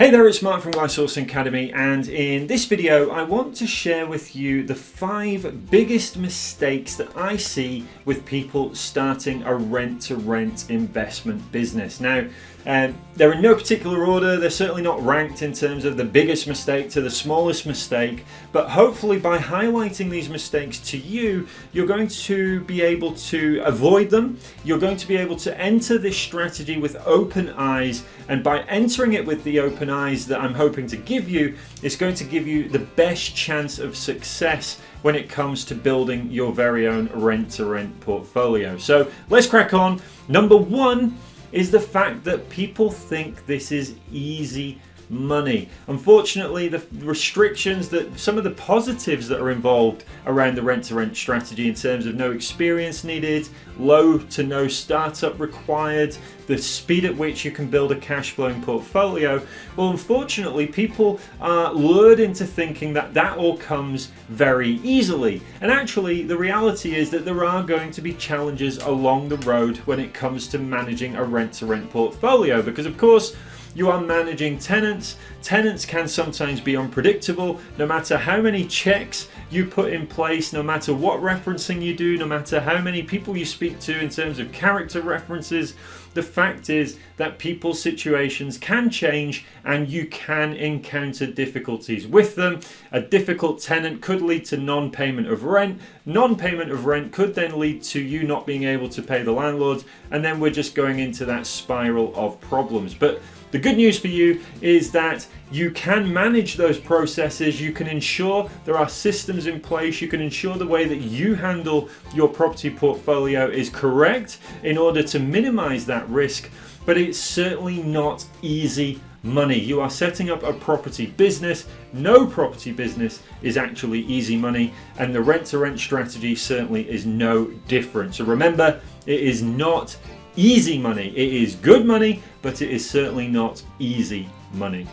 Hey there, it's Mark from Sourcing Academy and in this video I want to share with you the five biggest mistakes that I see with people starting a rent-to-rent -rent investment business. Now um, they're in no particular order, they're certainly not ranked in terms of the biggest mistake to the smallest mistake, but hopefully by highlighting these mistakes to you, you're going to be able to avoid them, you're going to be able to enter this strategy with open eyes, and by entering it with the open eyes that I'm hoping to give you, it's going to give you the best chance of success when it comes to building your very own rent-to-rent -rent portfolio. So let's crack on. Number one, is the fact that people think this is easy money. Unfortunately, the restrictions that some of the positives that are involved around the rent to rent strategy in terms of no experience needed, low to no startup required, the speed at which you can build a cash flowing portfolio, well, unfortunately, people are lured into thinking that that all comes very easily. And actually, the reality is that there are going to be challenges along the road when it comes to managing a rent to rent portfolio, because of course, you are managing tenants. Tenants can sometimes be unpredictable, no matter how many checks you put in place, no matter what referencing you do, no matter how many people you speak to in terms of character references, the fact is that people's situations can change and you can encounter difficulties with them. A difficult tenant could lead to non-payment of rent. Non-payment of rent could then lead to you not being able to pay the landlord and then we're just going into that spiral of problems. But the good news for you is that you can manage those processes, you can ensure there are systems in place, you can ensure the way that you handle your property portfolio is correct in order to minimize that risk, but it's certainly not easy money. You are setting up a property business. No property business is actually easy money and the rent to rent strategy certainly is no different. So remember, it is not easy money. It is good money, but it is certainly not easy money.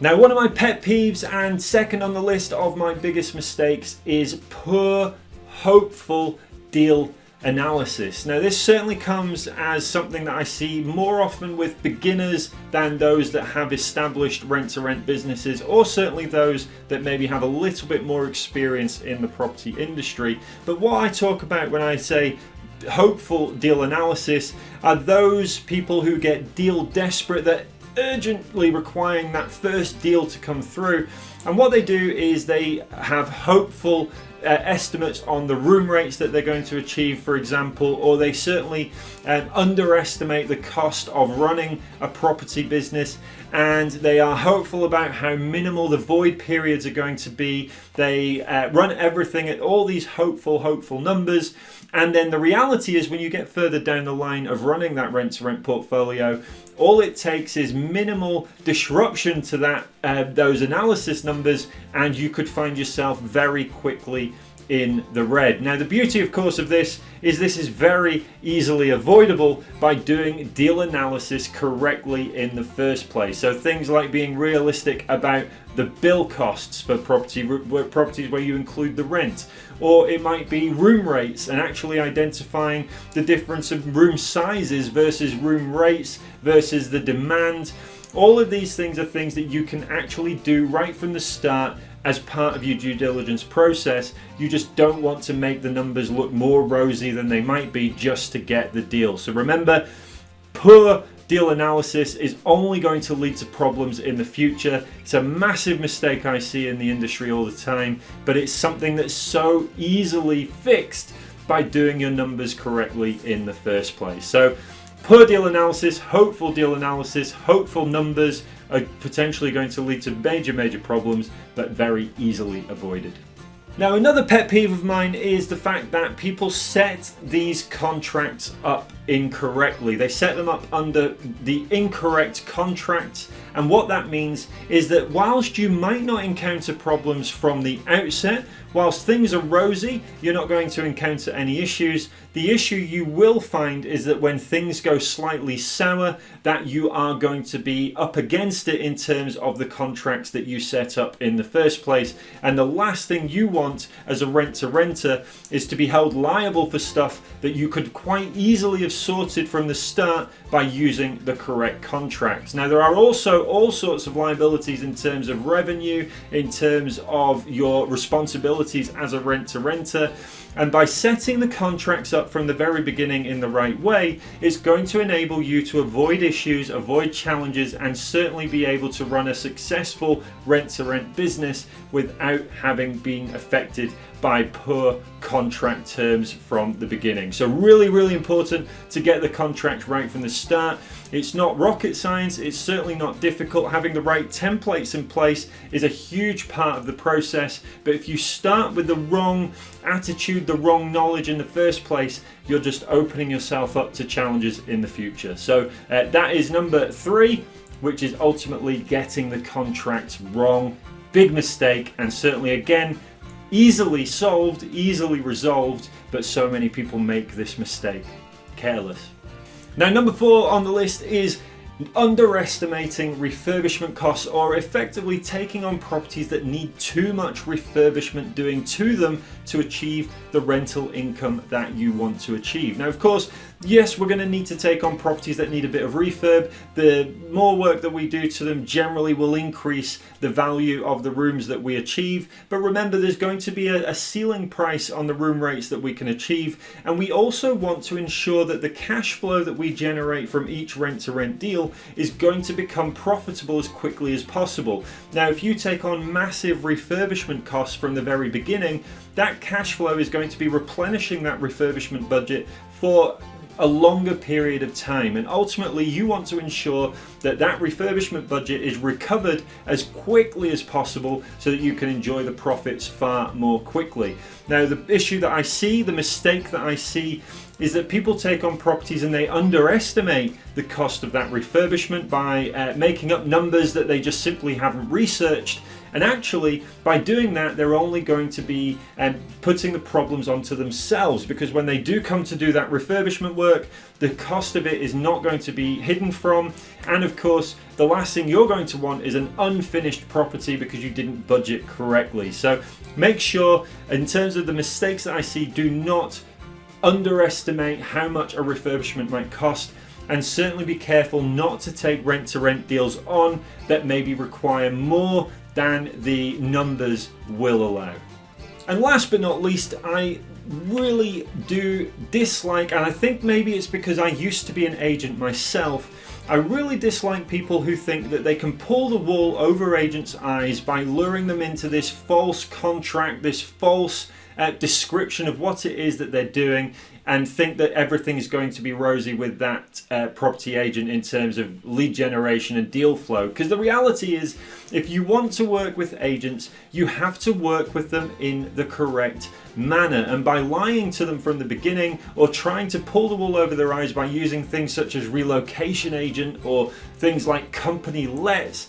Now one of my pet peeves and second on the list of my biggest mistakes is poor hopeful deal analysis. Now this certainly comes as something that I see more often with beginners than those that have established rent-to-rent -rent businesses or certainly those that maybe have a little bit more experience in the property industry. But what I talk about when I say hopeful deal analysis are those people who get deal desperate that urgently requiring that first deal to come through. And what they do is they have hopeful uh, estimates on the room rates that they're going to achieve for example or they certainly um, underestimate the cost of running a property business and they are hopeful about how minimal the void periods are going to be. They uh, run everything at all these hopeful hopeful numbers and then the reality is when you get further down the line of running that rent to rent portfolio, all it takes is minimal disruption to that uh, those analysis numbers and you could find yourself very quickly in the red. Now the beauty of course of this is this is very easily avoidable by doing deal analysis correctly in the first place. So things like being realistic about the bill costs for property properties where you include the rent or it might be room rates and actually identifying the difference of room sizes versus room rates versus the demand all of these things are things that you can actually do right from the start as part of your due diligence process. You just don't want to make the numbers look more rosy than they might be just to get the deal. So remember, poor deal analysis is only going to lead to problems in the future. It's a massive mistake I see in the industry all the time, but it's something that's so easily fixed by doing your numbers correctly in the first place. So poor deal analysis, hopeful deal analysis, hopeful numbers, are potentially going to lead to major, major problems, but very easily avoided. Now another pet peeve of mine is the fact that people set these contracts up incorrectly. They set them up under the incorrect contract and what that means is that whilst you might not encounter problems from the outset whilst things are rosy, you're not going to encounter any issues. The issue you will find is that when things go slightly sour, that you are going to be up against it in terms of the contracts that you set up in the first place. And the last thing you want as a rent-to-renter is to be held liable for stuff that you could quite easily have sorted from the start by using the correct contracts. Now there are also all sorts of liabilities in terms of revenue, in terms of your responsibilities as a rent-to-renter and by setting the contracts up from the very beginning in the right way, it's going to enable you to avoid issues, avoid challenges, and certainly be able to run a successful rent-to-rent -rent business without having been affected by poor contract terms from the beginning. So really, really important to get the contract right from the start. It's not rocket science, it's certainly not difficult. Having the right templates in place is a huge part of the process, but if you start with the wrong attitude, the wrong knowledge in the first place, you're just opening yourself up to challenges in the future. So uh, that is number three, which is ultimately getting the contracts wrong. Big mistake, and certainly again, easily solved, easily resolved, but so many people make this mistake. Careless. Now number four on the list is underestimating refurbishment costs or effectively taking on properties that need too much refurbishment doing to them to achieve the rental income that you want to achieve. Now of course Yes, we're going to need to take on properties that need a bit of refurb. The more work that we do to them generally will increase the value of the rooms that we achieve. But remember, there's going to be a, a ceiling price on the room rates that we can achieve. And we also want to ensure that the cash flow that we generate from each rent-to-rent -rent deal is going to become profitable as quickly as possible. Now, if you take on massive refurbishment costs from the very beginning, that cash flow is going to be replenishing that refurbishment budget for a longer period of time and ultimately you want to ensure that that refurbishment budget is recovered as quickly as possible so that you can enjoy the profits far more quickly. Now the issue that I see, the mistake that I see is that people take on properties and they underestimate the cost of that refurbishment by uh, making up numbers that they just simply haven't researched and actually, by doing that, they're only going to be um, putting the problems onto themselves because when they do come to do that refurbishment work, the cost of it is not going to be hidden from. And of course, the last thing you're going to want is an unfinished property because you didn't budget correctly. So make sure, in terms of the mistakes that I see, do not underestimate how much a refurbishment might cost and certainly be careful not to take rent-to-rent -rent deals on that maybe require more than the numbers will allow. And last but not least, I really do dislike, and I think maybe it's because I used to be an agent myself, I really dislike people who think that they can pull the wool over agents' eyes by luring them into this false contract, this false uh, description of what it is that they're doing and think that everything is going to be rosy with that uh, property agent in terms of lead generation and deal flow. Because the reality is, if you want to work with agents, you have to work with them in the correct manner. And by lying to them from the beginning or trying to pull the wool over their eyes by using things such as relocation agent or things like company lets,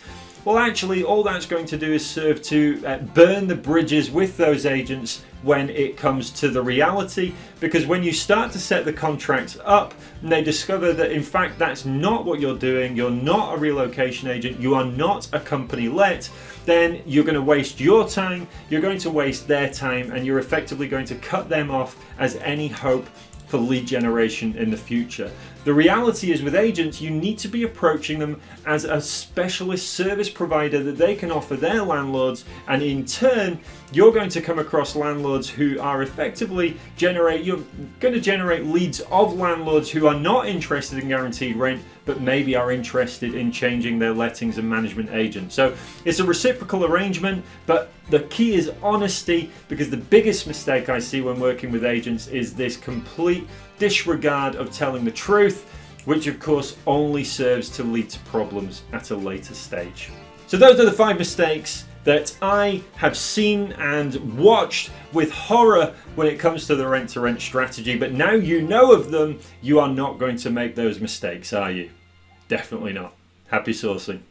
well actually all that's going to do is serve to uh, burn the bridges with those agents when it comes to the reality because when you start to set the contracts up and they discover that in fact that's not what you're doing you're not a relocation agent you are not a company let then you're going to waste your time you're going to waste their time and you're effectively going to cut them off as any hope for lead generation in the future. The reality is with agents, you need to be approaching them as a specialist service provider that they can offer their landlords and in turn, you're going to come across landlords who are effectively generate, you're going to generate leads of landlords who are not interested in guaranteed rent but maybe are interested in changing their lettings and management agent. So it's a reciprocal arrangement, but the key is honesty because the biggest mistake I see when working with agents is this complete disregard of telling the truth, which of course only serves to lead to problems at a later stage. So those are the five mistakes that I have seen and watched with horror when it comes to the rent-to-rent -rent strategy, but now you know of them, you are not going to make those mistakes, are you? Definitely not. Happy sourcing.